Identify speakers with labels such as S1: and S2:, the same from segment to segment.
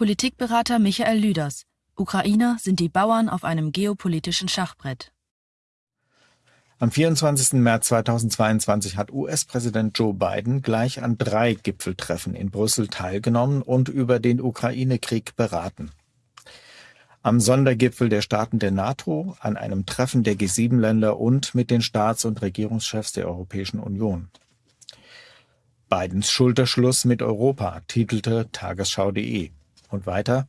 S1: Politikberater Michael Lüders. Ukrainer sind die Bauern auf einem geopolitischen Schachbrett.
S2: Am 24. März 2022 hat US-Präsident Joe Biden gleich an drei Gipfeltreffen in Brüssel teilgenommen und über den Ukraine-Krieg beraten. Am Sondergipfel der Staaten der NATO, an einem Treffen der G7-Länder und mit den Staats- und Regierungschefs der Europäischen Union. Bidens Schulterschluss mit Europa, titelte tagesschau.de. Und weiter,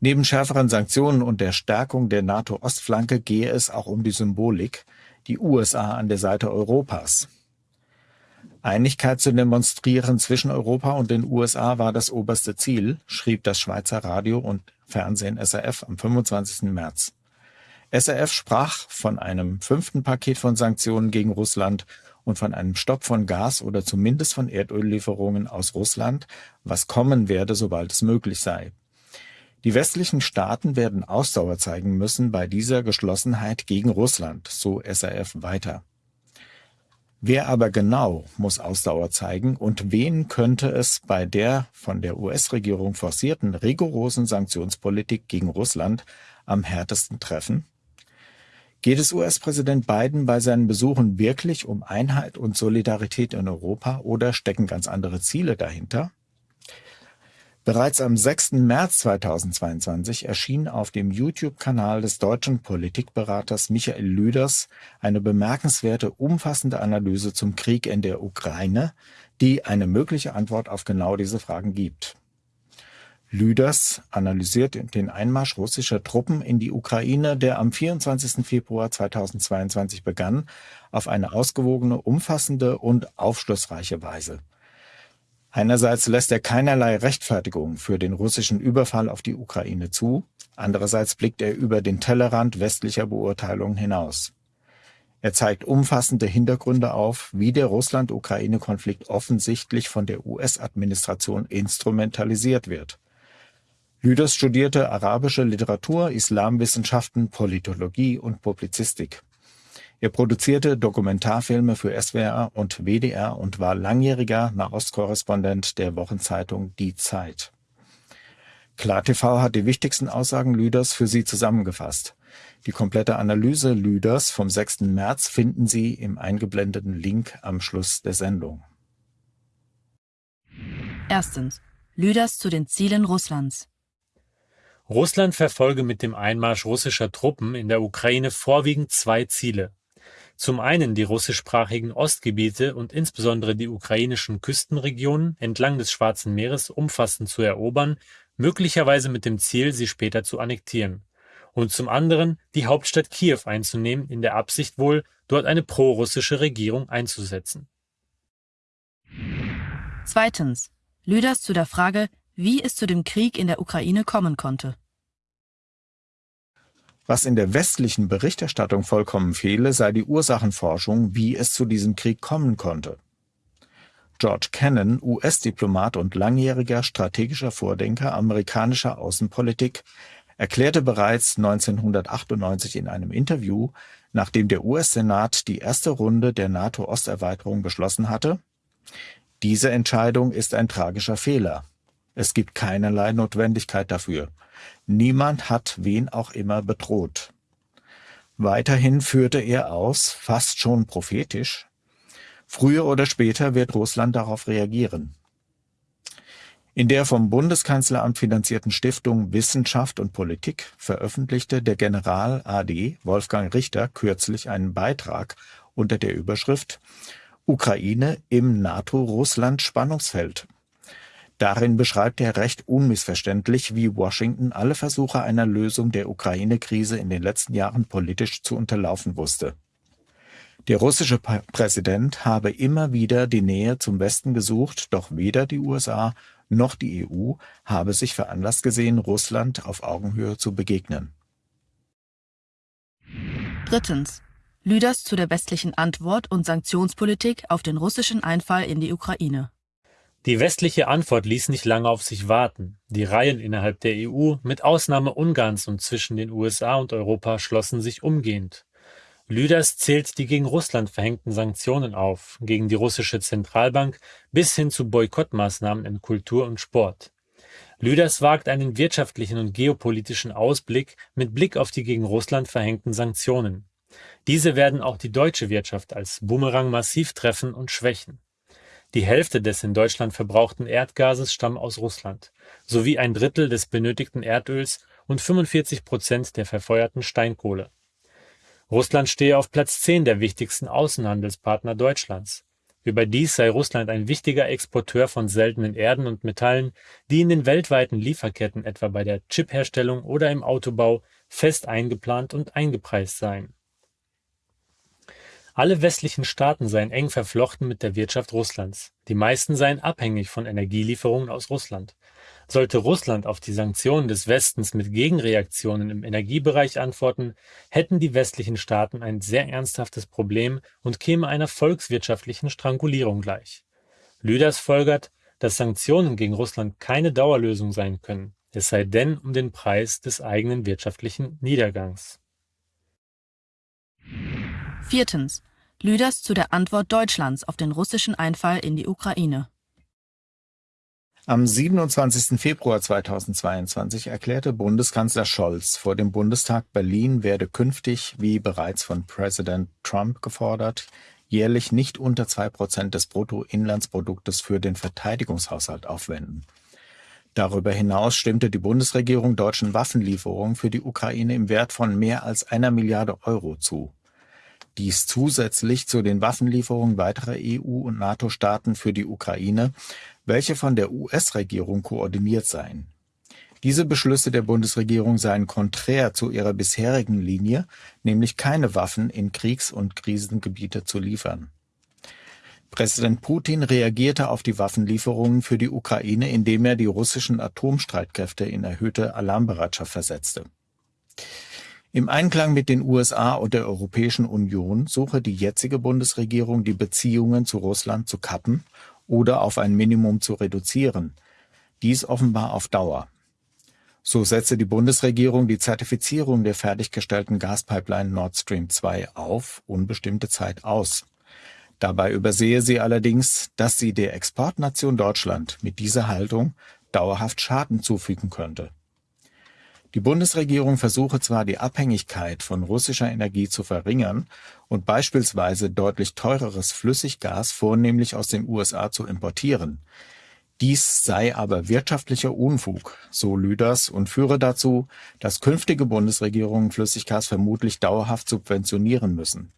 S2: neben schärferen Sanktionen und der Stärkung der NATO-Ostflanke gehe es auch um die Symbolik, die USA an der Seite Europas. Einigkeit zu demonstrieren zwischen Europa und den USA war das oberste Ziel, schrieb das Schweizer Radio und Fernsehen SRF am 25. März. SRF sprach von einem fünften Paket von Sanktionen gegen Russland und von einem Stopp von Gas oder zumindest von Erdöllieferungen aus Russland, was kommen werde, sobald es möglich sei. Die westlichen Staaten werden Ausdauer zeigen müssen bei dieser Geschlossenheit gegen Russland, so SRF weiter. Wer aber genau muss Ausdauer zeigen und wen könnte es bei der von der US-Regierung forcierten rigorosen Sanktionspolitik gegen Russland am härtesten treffen? Geht es US-Präsident Biden bei seinen Besuchen wirklich um Einheit und Solidarität in Europa oder stecken ganz andere Ziele dahinter? Bereits am 6. März 2022 erschien auf dem YouTube-Kanal des deutschen Politikberaters Michael Lüders eine bemerkenswerte, umfassende Analyse zum Krieg in der Ukraine, die eine mögliche Antwort auf genau diese Fragen gibt. Lüders analysiert den Einmarsch russischer Truppen in die Ukraine, der am 24. Februar 2022 begann, auf eine ausgewogene, umfassende und aufschlussreiche Weise. Einerseits lässt er keinerlei Rechtfertigung für den russischen Überfall auf die Ukraine zu, andererseits blickt er über den Tellerrand westlicher Beurteilungen hinaus. Er zeigt umfassende Hintergründe auf, wie der Russland-Ukraine-Konflikt offensichtlich von der US-Administration instrumentalisiert wird. Lüders studierte arabische Literatur, Islamwissenschaften, Politologie und Publizistik. Er produzierte Dokumentarfilme für SWR und WDR und war langjähriger Nahostkorrespondent der Wochenzeitung Die Zeit. KlarTV hat die wichtigsten Aussagen Lüders für Sie zusammengefasst. Die komplette Analyse Lüders vom 6. März finden Sie im eingeblendeten Link am Schluss der Sendung.
S1: Erstens. Lüders zu den Zielen Russlands.
S3: Russland verfolge mit dem Einmarsch russischer Truppen in der Ukraine vorwiegend zwei Ziele. Zum einen die russischsprachigen Ostgebiete und insbesondere die ukrainischen Küstenregionen entlang des Schwarzen Meeres umfassend zu erobern, möglicherweise mit dem Ziel, sie später zu annektieren. Und zum anderen die Hauptstadt Kiew einzunehmen, in der Absicht wohl, dort eine prorussische Regierung einzusetzen.
S1: Zweitens. Lüders zu der Frage, wie es zu dem Krieg in der Ukraine kommen konnte.
S2: Was in der westlichen Berichterstattung vollkommen fehle, sei die Ursachenforschung, wie es zu diesem Krieg kommen konnte. George Kennan, US-Diplomat und langjähriger strategischer Vordenker amerikanischer Außenpolitik, erklärte bereits 1998 in einem Interview, nachdem der US-Senat die erste Runde der NATO-Osterweiterung beschlossen hatte, diese Entscheidung ist ein tragischer Fehler. Es gibt keinerlei Notwendigkeit dafür. Niemand hat wen auch immer bedroht. Weiterhin führte er aus, fast schon prophetisch, früher oder später wird Russland darauf reagieren. In der vom Bundeskanzleramt finanzierten Stiftung Wissenschaft und Politik veröffentlichte der General AD Wolfgang Richter kürzlich einen Beitrag unter der Überschrift Ukraine im NATO-Russland-Spannungsfeld Darin beschreibt er recht unmissverständlich, wie Washington alle Versuche einer Lösung der Ukraine-Krise in den letzten Jahren politisch zu unterlaufen wusste. Der russische Präsident habe immer wieder die Nähe zum Westen gesucht, doch weder die USA noch die EU habe sich veranlasst gesehen, Russland auf Augenhöhe zu begegnen.
S1: Drittens. Lüders zu der westlichen Antwort und Sanktionspolitik auf den russischen Einfall in die Ukraine.
S3: Die westliche Antwort ließ nicht lange auf sich warten. Die Reihen innerhalb der EU, mit Ausnahme Ungarns und zwischen den USA und Europa, schlossen sich umgehend. Lüders zählt die gegen Russland verhängten Sanktionen auf, gegen die russische Zentralbank bis hin zu Boykottmaßnahmen in Kultur und Sport. Lüders wagt einen wirtschaftlichen und geopolitischen Ausblick mit Blick auf die gegen Russland verhängten Sanktionen. Diese werden auch die deutsche Wirtschaft als Bumerang massiv treffen und schwächen. Die Hälfte des in Deutschland verbrauchten Erdgases stammen aus Russland, sowie ein Drittel des benötigten Erdöls und 45 Prozent der verfeuerten Steinkohle. Russland stehe auf Platz 10 der wichtigsten Außenhandelspartner Deutschlands. Überdies sei Russland ein wichtiger Exporteur von seltenen Erden und Metallen, die in den weltweiten Lieferketten etwa bei der Chipherstellung oder im Autobau fest eingeplant und eingepreist seien. Alle westlichen Staaten seien eng verflochten mit der Wirtschaft Russlands, die meisten seien abhängig von Energielieferungen aus Russland sollte Russland auf die Sanktionen des Westens mit Gegenreaktionen im Energiebereich antworten, hätten die westlichen Staaten ein sehr ernsthaftes Problem und käme einer volkswirtschaftlichen Strangulierung gleich. Lüders folgert, dass Sanktionen gegen Russland keine Dauerlösung sein können, es sei denn um den Preis des eigenen wirtschaftlichen Niedergangs.
S1: Viertens. Lüders zu der Antwort Deutschlands auf den russischen Einfall in die Ukraine.
S2: Am 27. Februar 2022 erklärte Bundeskanzler Scholz vor dem Bundestag, Berlin werde künftig, wie bereits von Präsident Trump gefordert, jährlich nicht unter zwei Prozent des Bruttoinlandsproduktes für den Verteidigungshaushalt aufwenden. Darüber hinaus stimmte die Bundesregierung deutschen Waffenlieferungen für die Ukraine im Wert von mehr als einer Milliarde Euro zu. Dies zusätzlich zu den Waffenlieferungen weiterer EU- und NATO-Staaten für die Ukraine, welche von der US-Regierung koordiniert seien. Diese Beschlüsse der Bundesregierung seien konträr zu ihrer bisherigen Linie, nämlich keine Waffen in Kriegs- und Krisengebiete zu liefern. Präsident Putin reagierte auf die Waffenlieferungen für die Ukraine, indem er die russischen Atomstreitkräfte in erhöhte Alarmbereitschaft versetzte. Im Einklang mit den USA und der Europäischen Union suche die jetzige Bundesregierung, die Beziehungen zu Russland zu kappen oder auf ein Minimum zu reduzieren. Dies offenbar auf Dauer. So setze die Bundesregierung die Zertifizierung der fertiggestellten Gaspipeline Nord Stream 2 auf unbestimmte Zeit aus. Dabei übersehe sie allerdings, dass sie der Exportnation Deutschland mit dieser Haltung dauerhaft Schaden zufügen könnte. Die Bundesregierung versuche zwar die Abhängigkeit von russischer Energie zu verringern und beispielsweise deutlich teureres Flüssiggas vornehmlich aus den USA zu importieren. Dies sei aber wirtschaftlicher Unfug, so Lüders, und führe dazu, dass künftige Bundesregierungen Flüssiggas vermutlich dauerhaft subventionieren müssen.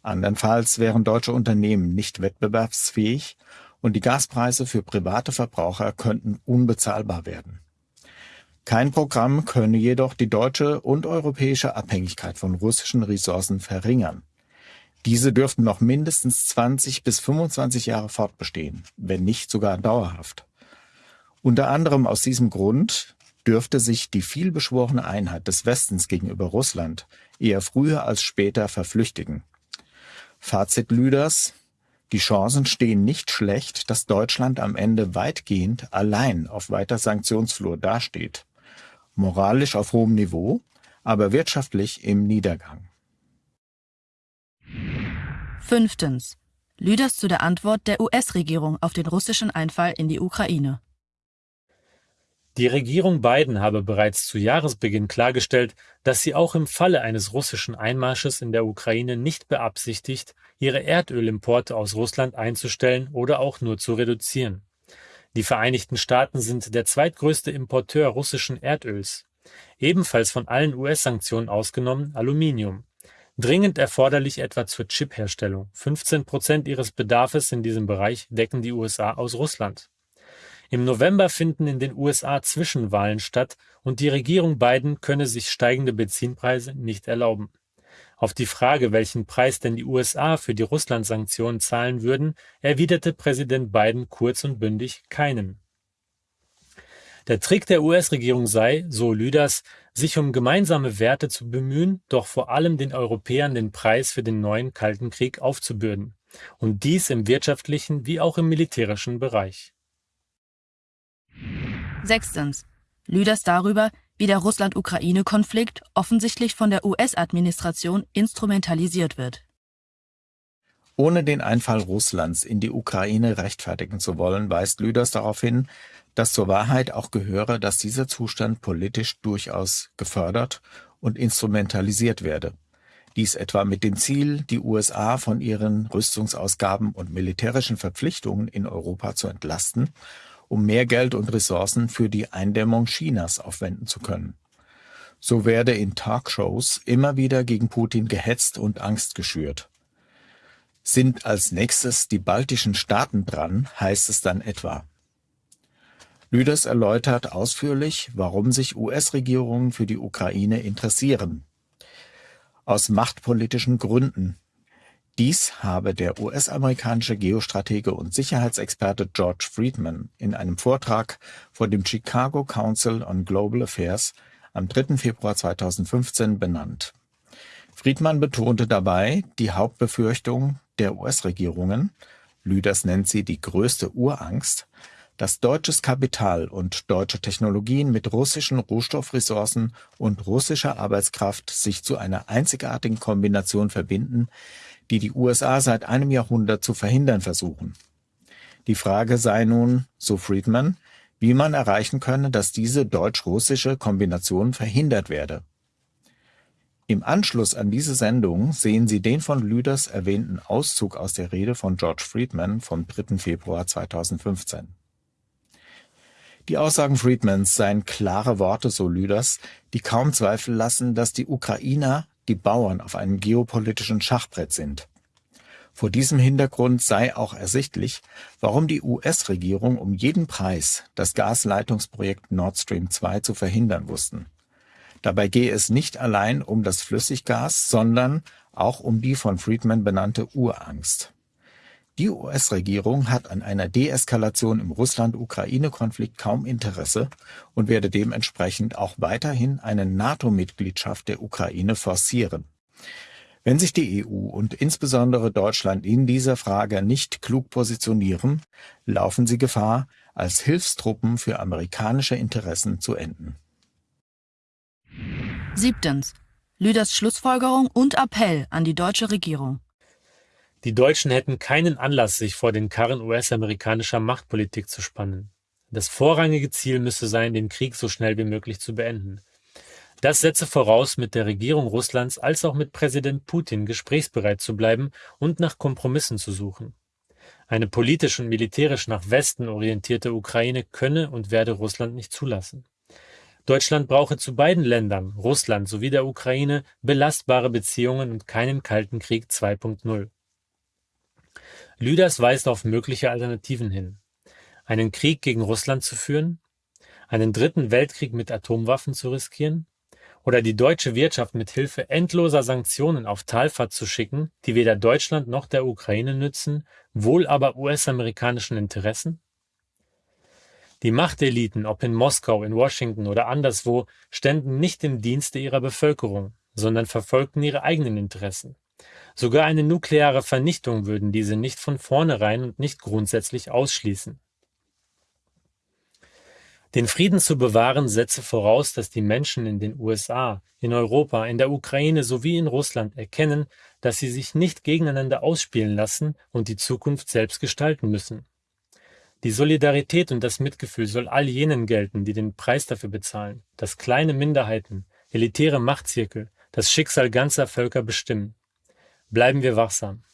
S2: Andernfalls wären deutsche Unternehmen nicht wettbewerbsfähig und die Gaspreise für private Verbraucher könnten unbezahlbar werden. Kein Programm könne jedoch die deutsche und europäische Abhängigkeit von russischen Ressourcen verringern. Diese dürften noch mindestens 20 bis 25 Jahre fortbestehen, wenn nicht sogar dauerhaft. Unter anderem aus diesem Grund dürfte sich die vielbeschworene Einheit des Westens gegenüber Russland eher früher als später verflüchtigen. Fazit Lüders die Chancen stehen nicht schlecht, dass Deutschland am Ende weitgehend allein auf weiter Sanktionsflur dasteht moralisch auf hohem Niveau, aber wirtschaftlich im Niedergang.
S1: Fünftens. Lüders zu der Antwort der US-Regierung auf den russischen Einfall in die Ukraine.
S3: Die Regierung Biden habe bereits zu Jahresbeginn klargestellt, dass sie auch im Falle eines russischen Einmarsches in der Ukraine nicht beabsichtigt, ihre Erdölimporte aus Russland einzustellen oder auch nur zu reduzieren. Die Vereinigten Staaten sind der zweitgrößte Importeur russischen Erdöls. Ebenfalls von allen US-Sanktionen ausgenommen Aluminium. Dringend erforderlich etwa zur Chipherstellung. 15 Prozent ihres Bedarfes in diesem Bereich decken die USA aus Russland. Im November finden in den USA Zwischenwahlen statt und die Regierung Biden könne sich steigende Benzinpreise nicht erlauben. Auf die Frage, welchen Preis denn die USA für die Russland-Sanktionen zahlen würden, erwiderte Präsident Biden kurz und bündig keinen. Der Trick der US-Regierung sei, so Lüders, sich um gemeinsame Werte zu bemühen, doch vor allem den Europäern den Preis für den neuen Kalten Krieg aufzubürden. Und dies im wirtschaftlichen wie auch im militärischen Bereich.
S1: Sechstens. Lüders darüber, wie der Russland-Ukraine-Konflikt offensichtlich von der US-Administration instrumentalisiert wird.
S2: Ohne den Einfall Russlands in die Ukraine rechtfertigen zu wollen, weist Lüders darauf hin, dass zur Wahrheit auch gehöre, dass dieser Zustand politisch durchaus gefördert und instrumentalisiert werde. Dies etwa mit dem Ziel, die USA von ihren Rüstungsausgaben und militärischen Verpflichtungen in Europa zu entlasten, um mehr Geld und Ressourcen für die Eindämmung Chinas aufwenden zu können. So werde in Talkshows immer wieder gegen Putin gehetzt und Angst geschürt. Sind als nächstes die baltischen Staaten dran, heißt es dann etwa. Lüders erläutert ausführlich, warum sich US-Regierungen für die Ukraine interessieren. Aus machtpolitischen Gründen. Dies habe der US-amerikanische Geostratege und Sicherheitsexperte George Friedman in einem Vortrag vor dem Chicago Council on Global Affairs am 3. Februar 2015 benannt. Friedman betonte dabei die Hauptbefürchtung der US-Regierungen, Lüders nennt sie die größte Urangst, dass deutsches Kapital und deutsche Technologien mit russischen Rohstoffressourcen und russischer Arbeitskraft sich zu einer einzigartigen Kombination verbinden, die die USA seit einem Jahrhundert zu verhindern versuchen. Die Frage sei nun, so Friedman, wie man erreichen könne, dass diese deutsch-russische Kombination verhindert werde. Im Anschluss an diese Sendung sehen Sie den von Lüders erwähnten Auszug aus der Rede von George Friedman vom 3. Februar 2015. Die Aussagen Friedmans seien klare Worte, so Lüders, die kaum Zweifel lassen, dass die Ukrainer die Bauern auf einem geopolitischen Schachbrett sind. Vor diesem Hintergrund sei auch ersichtlich, warum die US-Regierung um jeden Preis das Gasleitungsprojekt Nord Stream 2 zu verhindern wussten. Dabei gehe es nicht allein um das Flüssiggas, sondern auch um die von Friedman benannte Urangst. Die US-Regierung hat an einer Deeskalation im Russland-Ukraine-Konflikt kaum Interesse und werde dementsprechend auch weiterhin eine NATO-Mitgliedschaft der Ukraine forcieren. Wenn sich die EU und insbesondere Deutschland in dieser Frage nicht klug positionieren, laufen sie Gefahr, als Hilfstruppen für amerikanische Interessen zu enden.
S1: Siebtens. Lüders Schlussfolgerung und Appell an die deutsche Regierung.
S3: Die Deutschen hätten keinen Anlass, sich vor den Karren US-amerikanischer Machtpolitik zu spannen. Das vorrangige Ziel müsse sein, den Krieg so schnell wie möglich zu beenden. Das setze voraus, mit der Regierung Russlands als auch mit Präsident Putin gesprächsbereit zu bleiben und nach Kompromissen zu suchen. Eine politisch und militärisch nach Westen orientierte Ukraine könne und werde Russland nicht zulassen. Deutschland brauche zu beiden Ländern, Russland sowie der Ukraine, belastbare Beziehungen und keinen Kalten Krieg 2.0. Lüders weist auf mögliche Alternativen hin. Einen Krieg gegen Russland zu führen? Einen dritten Weltkrieg mit Atomwaffen zu riskieren? Oder die deutsche Wirtschaft mit Hilfe endloser Sanktionen auf Talfahrt zu schicken, die weder Deutschland noch der Ukraine nützen, wohl aber US-amerikanischen Interessen? Die Machteliten, ob in Moskau, in Washington oder anderswo, ständen nicht im Dienste ihrer Bevölkerung, sondern verfolgten ihre eigenen Interessen. Sogar eine nukleare Vernichtung würden diese nicht von vornherein und nicht grundsätzlich ausschließen. Den Frieden zu bewahren setze voraus, dass die Menschen in den USA, in Europa, in der Ukraine sowie in Russland erkennen, dass sie sich nicht gegeneinander ausspielen lassen und die Zukunft selbst gestalten müssen. Die Solidarität und das Mitgefühl soll all jenen gelten, die den Preis dafür bezahlen, dass kleine Minderheiten, elitäre Machtzirkel das Schicksal ganzer Völker bestimmen. Bleiben wir wachsam.